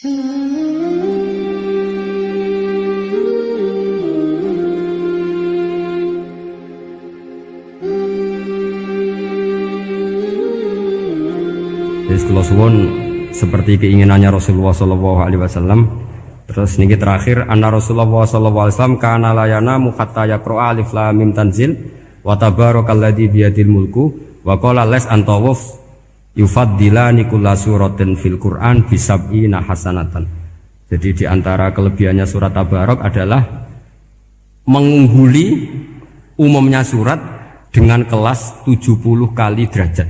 Jadi suwon seperti keinginannya Rasulullah Shallallahu Alaihi Wasallam. Terus niki terakhir, anna Rasulullah Shallallahu Alaihi Wasallam kana layana mukatta yakroa alif lam mim tanzil wa tabarakalladzi biyadil mulku wa qala les antawuf yufaddilani kulla suratin fil Qur'an bisab'ina hasanatan. Jadi di antara kelebihannya surat Tabarok adalah mengungguli umumnya surat dengan kelas 70 kali derajat.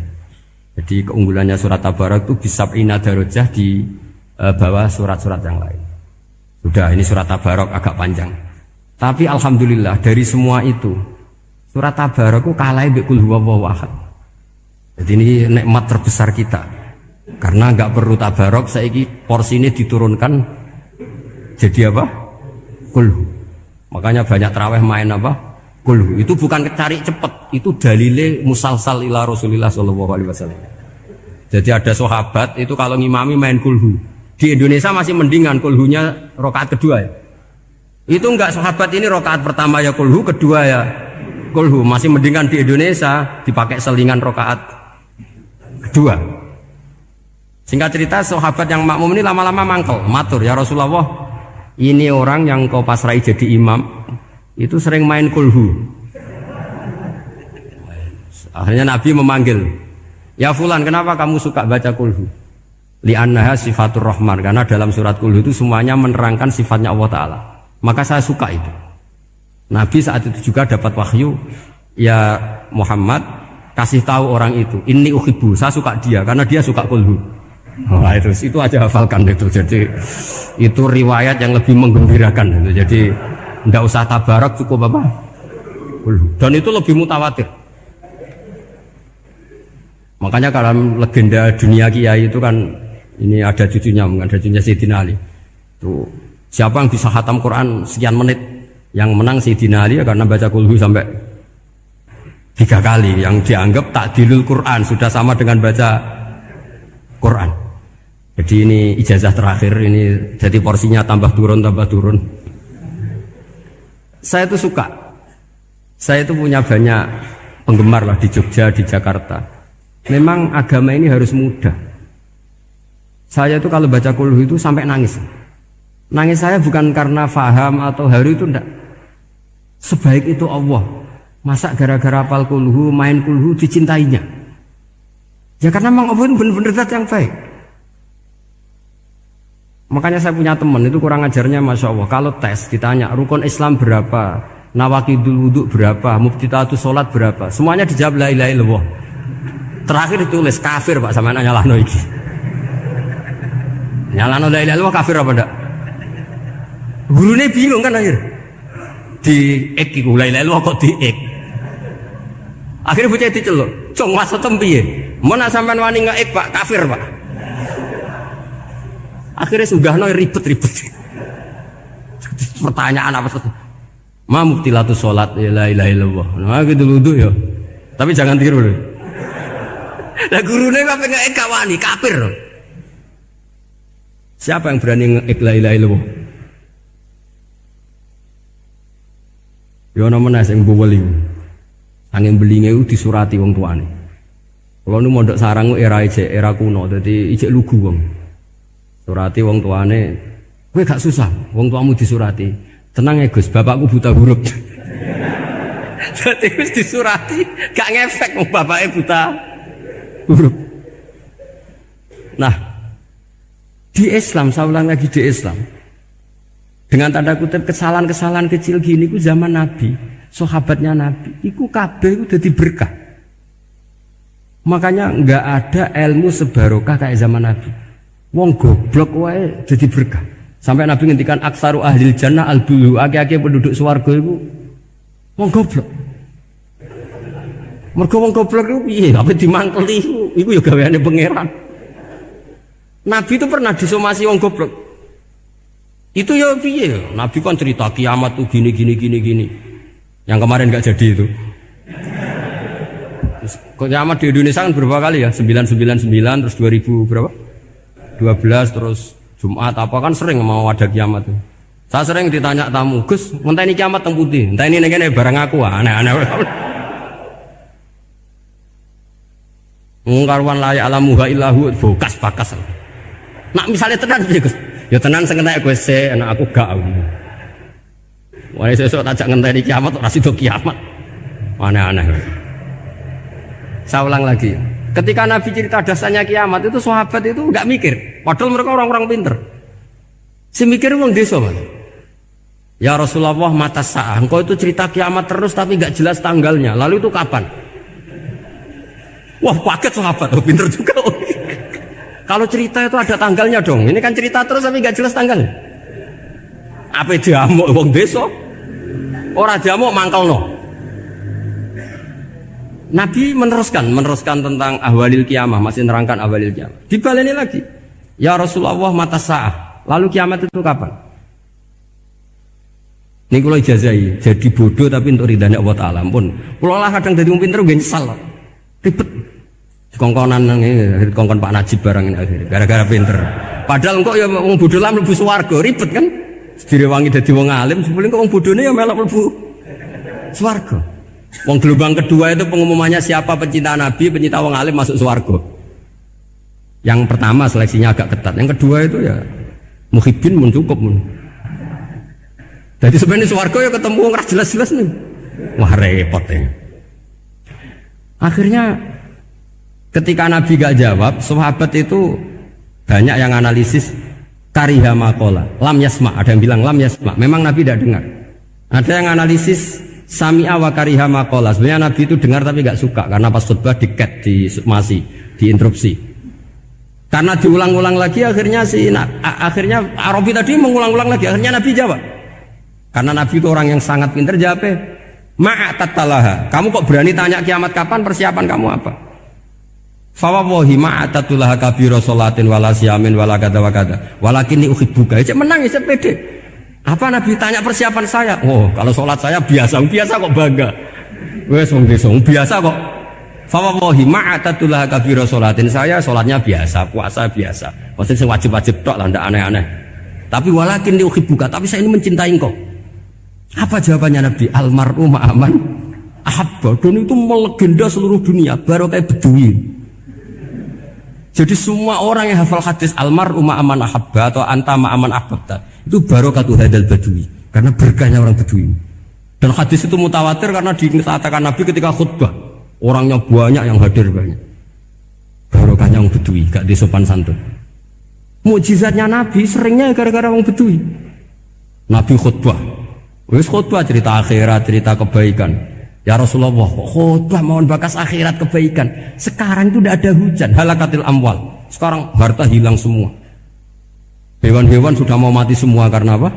Jadi keunggulannya surat Tabarak itu bisa ina darajah di e, bawah surat-surat yang lain. Sudah ini surat Tabarak agak panjang. Tapi alhamdulillah dari semua itu surat Tabarak itu kalah bikul huwa Jadi ini nikmat terbesar kita. Karena nggak perlu tabarok, saya porsi ini diturunkan jadi apa? Kulhu. Makanya banyak terawih main apa? Kulhu. Itu bukan cari cepet, itu dalile musalsal ila Rasulillah Shallallahu Alaihi Wasallam. Jadi ada sahabat itu kalau ngimami main kulhu. Di Indonesia masih mendingan kulhunya rokaat kedua ya. Itu enggak sahabat ini rokaat pertama ya kulhu, kedua ya kulhu. Masih mendingan di Indonesia dipakai selingan rokaat kedua. Singkat cerita sahabat yang makmum ini lama-lama mangkel, matur ya Rasulullah. Ini orang yang kau pasrai jadi imam itu sering main kulhu. Akhirnya Nabi memanggil, Ya fulan, kenapa kamu suka baca kulhu? Li'annaha sifatur rahman. Karena dalam surat kulhu itu semuanya menerangkan sifatnya Allah Ta'ala. Maka saya suka itu. Nabi saat itu juga dapat wahyu. Ya Muhammad, kasih tahu orang itu. Ini uhibu, saya suka dia. Karena dia suka kulhu. Wah itu, itu aja hafalkan itu. Jadi itu riwayat yang lebih menggembirakan. Itu. Jadi tidak usah tabarak cukup apa? Dan itu lebih mutawatir. Makanya kalau legenda dunia kiai itu kan ini ada cucunya, ada cucunya Sayyidina Ali. Tuh, siapa yang bisa hatam Quran sekian menit? Yang menang Sayyidina Ali ya karena baca kulhu sampai tiga kali. Yang dianggap tak dilul Quran sudah sama dengan baca Quran. Jadi ini ijazah terakhir ini jadi porsinya tambah turun tambah turun. Saya itu suka. Saya itu punya banyak penggemar lah di Jogja, di Jakarta Memang agama ini harus mudah. Saya itu kalau baca kulhu itu sampai nangis. Nangis saya bukan karena faham atau haru itu enggak. Sebaik itu Allah. Masa gara-gara apal kulhu, main kulhu dicintainya. Ya karena memang Allah benar-benar zat yang baik. Makanya saya punya teman itu kurang ajarnya Masya Allah. Kalau tes ditanya rukun Islam berapa, nawakidul wudhu berapa, muftitatu sholat berapa, semuanya dijawab la ilaha illallah. Terakhir ditulis kafir Pak sama nanya nyalano iki. Nyalano la ilaha kafir apa ndak? Gurunya bingung kan akhir. Di ek iku la ilaha kok di ek. Akhirnya bocah diceluk, "Cung masa tempi ya? Mau nak sampean wani ek Pak, kafir Pak." Akhirnya sudah no ribet-ribet. Pertanyaan apa tuh? Ma muktilatu sholat ya la ilaha illallah. Nah gitu dulu ya. Tapi jangan tiru deh. Lah kok pengen ek wani kafir. Siapa yang berani ngek la ilaha illallah? Yo ana meneh sing boweli. Angin belinge ku disurati wong tuane. Kalau nu mondok sarang era ijek era kuno, jadi ijek lugu wong. Surati wong tuane, kowe gak susah, wong tuamu disurati. Tenang ya Gus, bapakku buta huruf. Jadi wis disurati, gak ngefek wong bapaknya buta huruf. Nah, di Islam, saya ulang lagi di Islam. Dengan tanda kutip kesalahan-kesalahan kecil gini ku zaman Nabi, sahabatnya Nabi, iku kabeh itu jadi berkah. Makanya nggak ada ilmu sebarokah kayak zaman Nabi. Wong goblok wae jadi berkah. Sampai Nabi ngendikan aksaru ahli jannah al bulu, aki-aki penduduk swarga itu wong goblok. Mergo wong goblok itu piye? Apa dimangkeli iku? Iku ya gaweane pangeran. Nabi itu pernah disomasi wong goblok. Itu ya piye? Nabi kan cerita kiamat tuh gini gini gini gini. Yang kemarin nggak jadi itu. Kiamat di Indonesia kan berapa kali ya? 999 terus 2000 berapa? 12 terus Jumat apa kan sering mau ada kiamat tuh. Saya sering ditanya tamu, Gus, entah ini kiamat teng putih, entah ini nih barang aku, aneh-aneh. Ngkarwan layak alamuha illahu bokas bakas. Nak misalnya tenan sih Gus, ya tenan sengentai gue se, anak aku gak. Wah sesuk tajak ngenteni kiamat ora sida kiamat. Aneh-aneh. Saya ulang lagi. Ketika Nabi cerita dasarnya kiamat itu sahabat itu nggak mikir. Padahal mereka orang-orang pinter. Si mikir uang desa man. Ya Rasulullah mata sah. Engkau itu cerita kiamat terus tapi nggak jelas tanggalnya. Lalu itu kapan? Wah paket sahabat. Oh, pinter juga. Kalau cerita itu ada tanggalnya dong. Ini kan cerita terus tapi nggak jelas tanggalnya. Apa jamu wong desa? Ora jamu mangkal no. Nabi meneruskan, meneruskan tentang ahwalil kiamah, masih nerangkan ahwalil kiamah. Dibaleni lagi. Ya Rasulullah mata sah. Lalu kiamat itu kapan? Ini kalau ijazai, jadi bodoh tapi untuk ridhanya Allah Ta'ala pun. Kalau lah kadang jadi pinter gue nyesal. Ribet. Kongkonan ini, kongkon Pak Najib barang ini akhirnya. Gara-gara pinter. Padahal kok ya mau bodoh lah lebih suwargo, ribet kan? Direwangi dadi wong alim, sebelum kok wong bodone ya melok mlebu swarga. Wong gelombang kedua itu pengumumannya siapa pencinta Nabi, pencinta wong alim masuk swarga. Yang pertama seleksinya agak ketat, yang kedua itu ya muhibin mun cukup mun. Jadi sebenarnya swarga ya ketemu wong jelas-jelas nih. Wah repot ya. Akhirnya ketika Nabi gak jawab, sahabat itu banyak yang analisis kariha makola lam yasma ada yang bilang lam yasma. Memang Nabi tidak dengar. Ada yang analisis sami awa kariha makola sebenarnya Nabi itu dengar tapi nggak suka karena pas khutbah diket di masih diinterupsi. Karena diulang-ulang lagi akhirnya si nah, akhirnya Arabi tadi mengulang-ulang lagi akhirnya Nabi jawab. Karena Nabi itu orang yang sangat pintar jawab ma'atatalaha kamu kok berani tanya kiamat kapan persiapan kamu apa Fawawahi ma'atatullah kabiro sholatin wala siyamin wala kata wa kata Walakin uhibbuka. Cek menang ya pede. Apa Nabi tanya persiapan saya? Oh kalau sholat saya biasa Biasa kok bangga. Wes wong desa biasa kok. Fawawahi ma'atatullah kabiro sholatin Saya sholatnya biasa Puasa biasa. Maksudnya wajib-wajib tok lah Tidak aneh-aneh. Tapi walakin uhibbuka Tapi saya ini mencintai kok Apa jawabannya Nabi? Almaru ma'aman Ahabba Dan itu melegenda seluruh dunia. Baru kayak beduin jadi semua orang yang hafal hadis almar umma aman ahabba atau anta aman ahabba itu barokatuh hadal badui karena berkahnya orang badui. Dan hadis itu mutawatir karena dikatakan Nabi ketika khutbah orangnya banyak yang hadir banyak. Barokahnya orang badui gak disopan santun. Mujizatnya Nabi seringnya gara-gara orang badui. Nabi khutbah, wis khutbah cerita akhirat, cerita kebaikan. Ya Rasulullah, khutbah mohon bakas akhirat kebaikan. Sekarang itu tidak ada hujan, halakatil amwal. Sekarang harta hilang semua. Hewan-hewan sudah mau mati semua karena apa?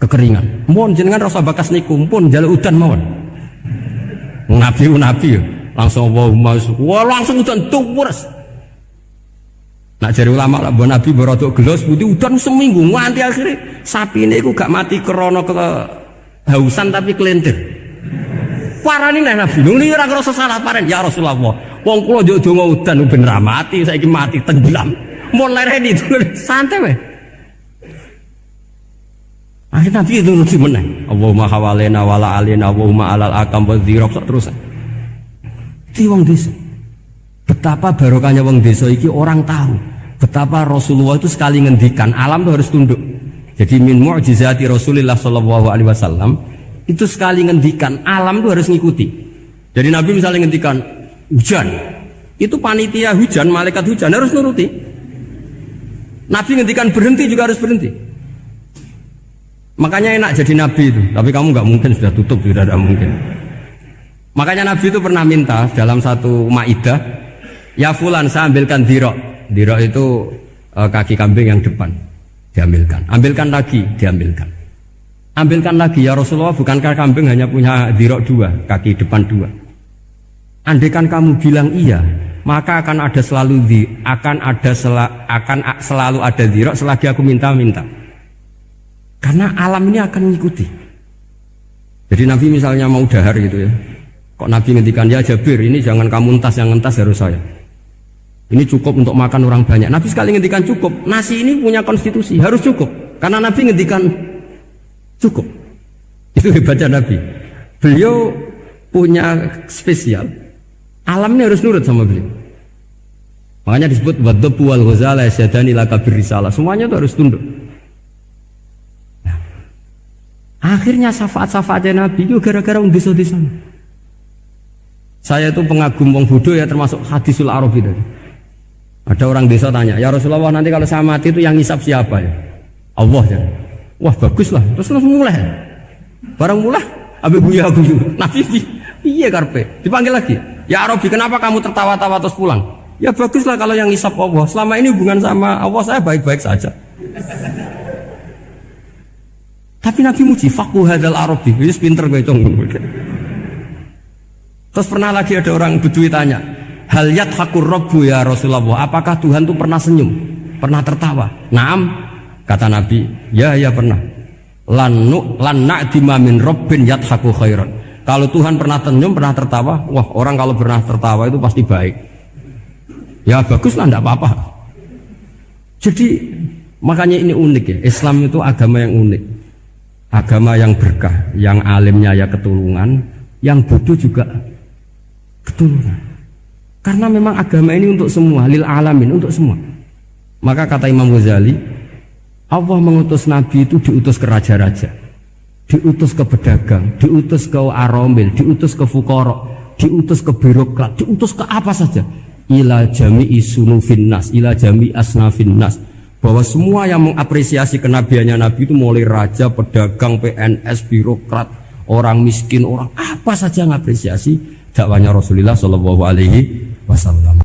Kekeringan. Mohon jenengan rasa bakas niku pun jalur udan mohon. Nabi nabi ya. langsung Allahumma wah langsung udan tuwres. Nak jari ulama lah buat nabi berotok gelos putih udan seminggu nganti akhirnya sapi ini gak mati krono ke hausan tapi kelentir. Parani nek Nabi. Lho ora ngrasa salah paren ya Rasulullah. Wong kula yo donga udan ben ra mati, saiki mati tenggelam. Mun lereni santai wae. Akhirnya Nabi itu nuruti meneng. Allahumma hawalena wala alina Allahumma alal akam wa terus. Di wong desa. Betapa barokahnya wong desa iki orang tahu. Betapa Rasulullah itu sekali ngendikan alam itu harus tunduk. Jadi min mu'jizati Rasulullah sallallahu alaihi wasallam itu sekali ngendikan alam itu harus ngikuti. Jadi Nabi misalnya ngendikan hujan. Itu panitia hujan malaikat hujan harus nuruti. Nabi ngendikan berhenti juga harus berhenti. Makanya enak jadi Nabi itu. Tapi kamu nggak mungkin sudah tutup sudah tidak mungkin. Makanya Nabi itu pernah minta dalam satu maidah ya fulan saya ambilkan dirok. Dirok itu e, kaki kambing yang depan diambilkan. Ambilkan lagi diambilkan Ambilkan lagi ya Rasulullah, bukankah kambing hanya punya dirok dua, kaki depan dua? Andaikan kamu bilang iya, maka akan ada selalu di, akan ada sel, akan selalu ada dirok selagi aku minta-minta. Karena alam ini akan mengikuti. Jadi Nabi misalnya mau dahar gitu ya. Kok Nabi ngendikan ya Jabir ini jangan kamu entas yang entas harus saya. Ini cukup untuk makan orang banyak. Nabi sekali ngendikan cukup. Nasi ini punya konstitusi, harus cukup. Karena Nabi ngendikan cukup. Itu hebatnya Nabi. Beliau punya spesial. Alam ini harus nurut sama beliau. Makanya disebut wadhabu wal ghazala syadani laka risalah. Semuanya itu harus tunduk. Nah, akhirnya syafaat-syafaatnya Nabi itu gara-gara di sana. Saya itu pengagum wong bodoh ya termasuk hadisul Arabi tadi. Ada orang desa tanya, ya Rasulullah nanti kalau saya mati itu yang ngisap siapa ya? Allah ya. Wah bagus lah. Terus langsung mulai. Barang mulai, abe buya buyu. Nabi iya karpe. Dipanggil lagi. Ya Arabi kenapa kamu tertawa-tawa terus pulang? Ya bagus lah kalau yang ngisap Allah. Selama ini hubungan sama Allah saya baik-baik saja. Tapi Nabi muji fakuh hadal Arabi. Ini pinter gue. Terus pernah lagi ada orang bedui tanya, Hal hakur robbu ya Rasulullah. Apakah Tuhan tuh pernah senyum? Pernah tertawa? Naam. Kata Nabi, ya ya pernah. Lanu lan na'dima min rabbin yadhaku khairan. Kalau Tuhan pernah senyum, pernah tertawa, wah orang kalau pernah tertawa itu pasti baik. Ya bagus lah, tidak apa-apa. Jadi makanya ini unik ya. Islam itu agama yang unik. Agama yang berkah, yang alimnya ya ketulungan, yang bodoh juga ketulungan. Karena memang agama ini untuk semua, lil alamin, untuk semua. Maka kata Imam Ghazali, Allah mengutus Nabi itu diutus ke raja-raja, diutus ke pedagang, diutus ke aromil, diutus ke fukorok, diutus ke birokrat, diutus ke apa saja. Ila jami isunu finnas, ila jami asnafin nas. Bahwa semua yang mengapresiasi kenabiannya Nabi itu mulai raja, pedagang, PNS, birokrat, orang miskin, orang apa saja mengapresiasi dakwanya Rasulullah Shallallahu Alaihi wasallam.